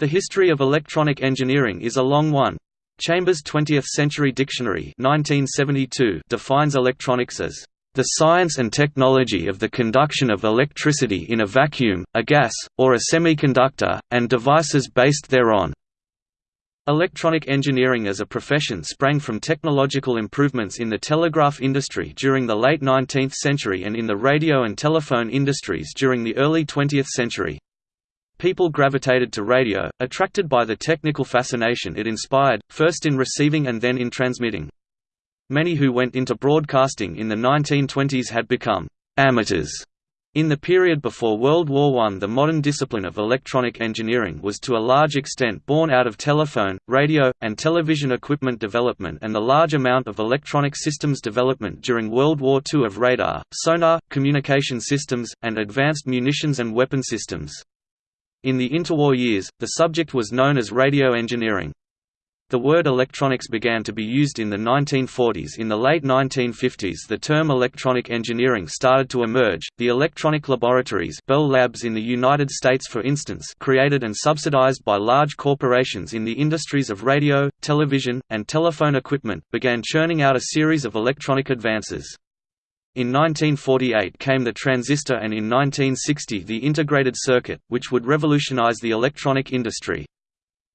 The history of electronic engineering is a long one. Chambers' 20th Century Dictionary 1972 defines electronics as the science and technology of the conduction of electricity in a vacuum, a gas, or a semiconductor, and devices based thereon. Electronic engineering as a profession sprang from technological improvements in the telegraph industry during the late 19th century and in the radio and telephone industries during the early 20th century. People gravitated to radio, attracted by the technical fascination it inspired, first in receiving and then in transmitting. Many who went into broadcasting in the 1920s had become amateurs. In the period before World War I the modern discipline of electronic engineering was to a large extent born out of telephone, radio, and television equipment development and the large amount of electronic systems development during World War II of radar, sonar, communication systems, and advanced munitions and weapon systems. In the interwar years, the subject was known as radio engineering. The word electronics began to be used in the 1940s. In the late 1950s, the term electronic engineering started to emerge. The electronic laboratories, Bell Labs in the United States, for instance, created and subsidized by large corporations in the industries of radio, television, and telephone equipment, began churning out a series of electronic advances. In 1948 came the transistor and in 1960 the integrated circuit, which would revolutionize the electronic industry.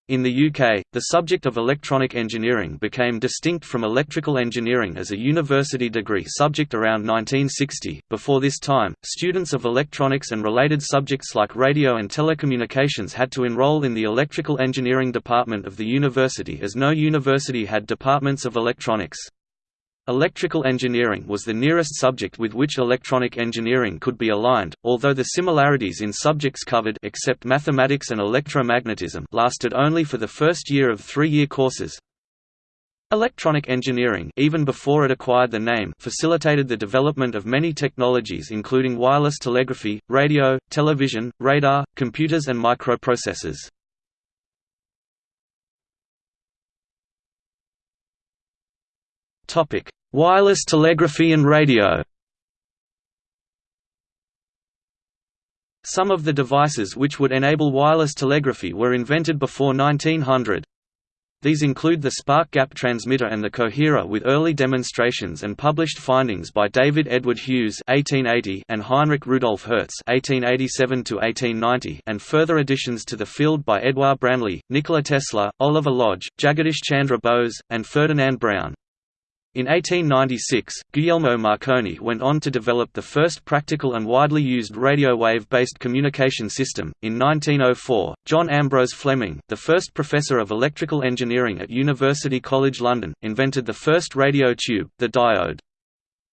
In the UK, the subject of electronic engineering became distinct from electrical engineering as a university degree subject around 1960. Before this time, students of electronics and related subjects like radio and telecommunications had to enroll in the electrical engineering department of the university as no university had departments of electronics. Electrical engineering was the nearest subject with which electronic engineering could be aligned, although the similarities in subjects covered except mathematics and electromagnetism lasted only for the first year of three-year courses. Electronic engineering even before it acquired the name facilitated the development of many technologies including wireless telegraphy, radio, television, radar, computers and microprocessors. Topic: Wireless telegraphy and radio. Some of the devices which would enable wireless telegraphy were invented before 1900. These include the spark gap transmitter and the coherer with early demonstrations and published findings by David Edward Hughes (1880) and Heinrich Rudolf Hertz (1887 1890), and further additions to the field by Edouard Branly, Nikola Tesla, Oliver Lodge, Jagadish Chandra Bose, and Ferdinand Braun. In 1896, Guglielmo Marconi went on to develop the first practical and widely used radio wave-based communication system. In 1904, John Ambrose Fleming, the first professor of electrical engineering at University College London, invented the first radio tube, the diode.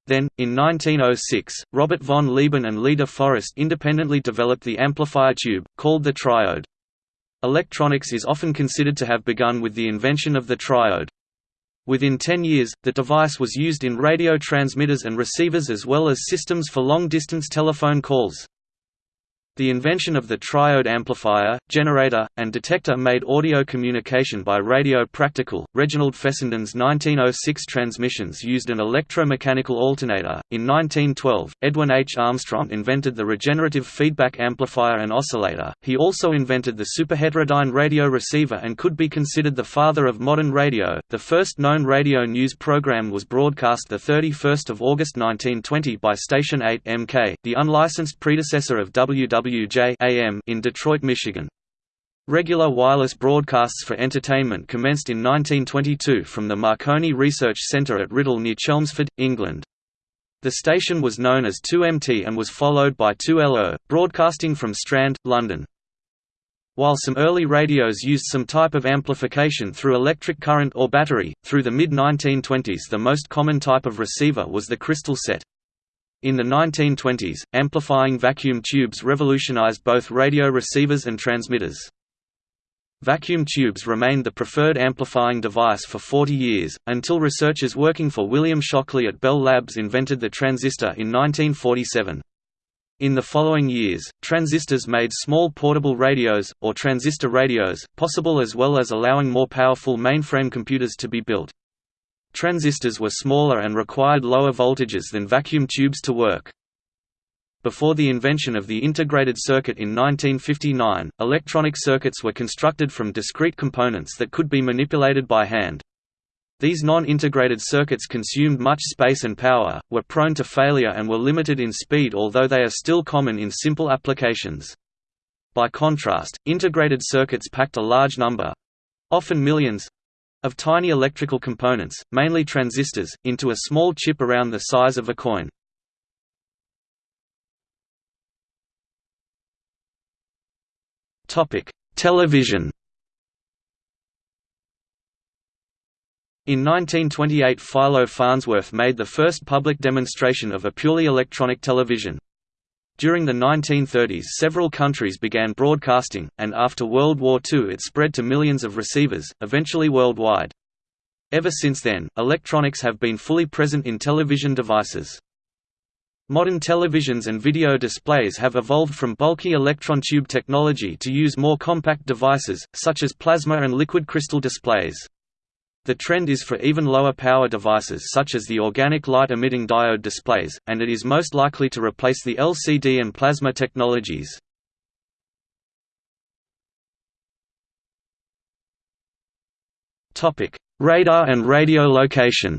Then, in 1906, Robert von Lieben and Lee de Forest independently developed the amplifier tube, called the triode. Electronics is often considered to have begun with the invention of the triode. Within 10 years, the device was used in radio transmitters and receivers as well as systems for long-distance telephone calls. The invention of the triode amplifier, generator, and detector made audio communication by radio practical. Reginald Fessenden's 1906 transmissions used an electromechanical alternator. In 1912, Edwin H. Armstrong invented the regenerative feedback amplifier and oscillator. He also invented the superheterodyne radio receiver and could be considered the father of modern radio. The first known radio news program was broadcast the 31st of August 1920 by Station 8 MK, the unlicensed predecessor of WW WJ in Detroit, Michigan. Regular wireless broadcasts for entertainment commenced in 1922 from the Marconi Research Centre at Writtle near Chelmsford, England. The station was known as 2MT and was followed by 2LO, broadcasting from Strand, London. While some early radios used some type of amplification through electric current or battery, through the mid-1920s the most common type of receiver was the crystal set. In the 1920s, amplifying vacuum tubes revolutionized both radio receivers and transmitters. Vacuum tubes remained the preferred amplifying device for 40 years, until researchers working for William Shockley at Bell Labs invented the transistor in 1947. In the following years, transistors made small portable radios, or transistor radios, possible as well as allowing more powerful mainframe computers to be built. Transistors were smaller and required lower voltages than vacuum tubes to work. Before the invention of the integrated circuit in 1959, electronic circuits were constructed from discrete components that could be manipulated by hand. These non-integrated circuits consumed much space and power, were prone to failure and were limited in speed although they are still common in simple applications. By contrast, integrated circuits packed a large number—often millions—of tiny electrical components, mainly transistors, into a small chip around the size of a coin. Television. In 1928 Philo Farnsworth made the first public demonstration of a purely electronic television. During the 1930s several countries began broadcasting, and after World War II it spread to millions of receivers, eventually worldwide. Ever since then, electronics have been fully present in television devices. Modern televisions and video displays have evolved from bulky electron tube technology to use more compact devices, such as plasma and liquid crystal displays. The trend is for even lower power devices such as the organic light-emitting diode displays, and it is most likely to replace the LCD and plasma technologies. Radar and radio location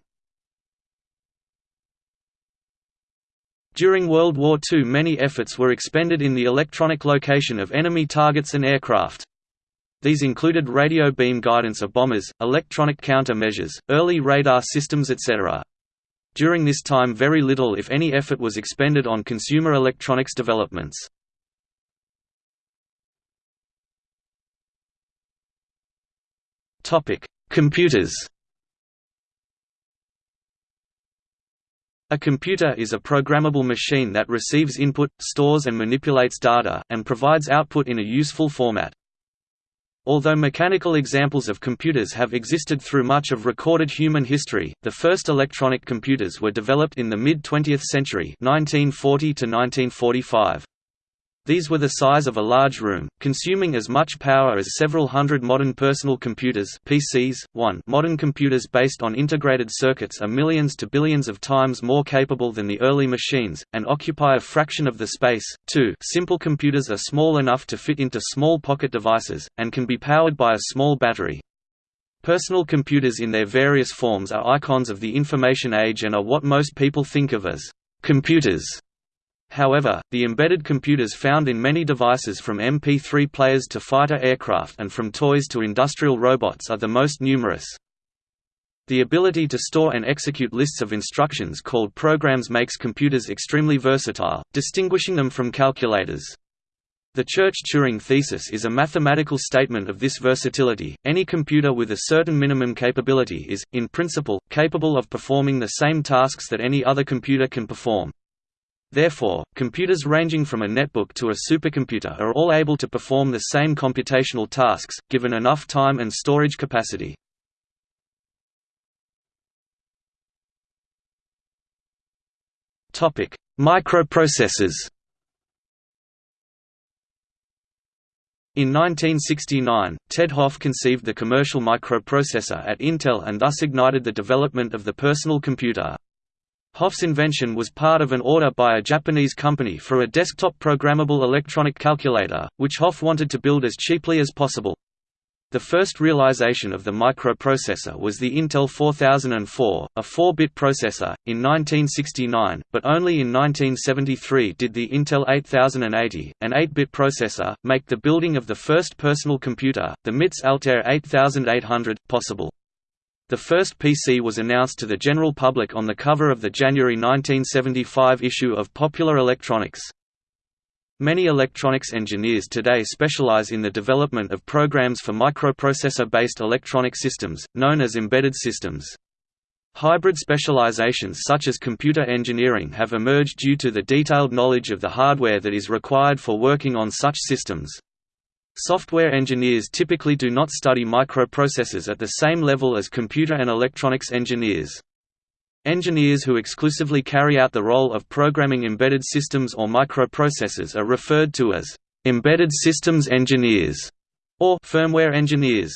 During World War II many efforts were expended in the electronic location of enemy targets and aircraft. These included radio beam guidance of bombers, electronic counter-measures, early radar systems etc. During this time very little if any effort was expended on consumer electronics developments. Computers A computer is a programmable machine that receives input, stores and manipulates data, and provides output in a useful format. Although mechanical examples of computers have existed through much of recorded human history, the first electronic computers were developed in the mid-20th century 1940 to 1945. These were the size of a large room, consuming as much power as several hundred modern personal computers PCs. 1 Modern computers based on integrated circuits are millions to billions of times more capable than the early machines, and occupy a fraction of the space. 2 Simple computers are small enough to fit into small pocket devices, and can be powered by a small battery. Personal computers in their various forms are icons of the information age and are what most people think of as computers. However, the embedded computers found in many devices from MP3 players to fighter aircraft and from toys to industrial robots are the most numerous. The ability to store and execute lists of instructions called programs makes computers extremely versatile, distinguishing them from calculators. The Church-Turing thesis is a mathematical statement of this versatility. Any computer with a certain minimum capability is, in principle, capable of performing the same tasks that any other computer can perform. Therefore, computers ranging from a netbook to a supercomputer are all able to perform the same computational tasks, given enough time and storage capacity. Microprocessors In 1969, Ted Hoff conceived the commercial microprocessor at Intel and thus ignited the development of the personal computer. Hoff's invention was part of an order by a Japanese company for a desktop programmable electronic calculator, which Hoff wanted to build as cheaply as possible. The first realization of the microprocessor was the Intel 4004, a 4-bit processor, in 1969, but only in 1973 did the Intel 8080, an 8-bit processor, make the building of the first personal computer, the MITS Altair 8800, possible. The first PC was announced to the general public on the cover of the January 1975 issue of Popular Electronics. Many electronics engineers today specialize in the development of programs for microprocessor-based electronic systems, known as embedded systems. Hybrid specializations such as computer engineering have emerged due to the detailed knowledge of the hardware that is required for working on such systems. Software engineers typically do not study microprocessors at the same level as computer and electronics engineers. Engineers who exclusively carry out the role of programming embedded systems or microprocessors are referred to as embedded systems engineers or firmware engineers.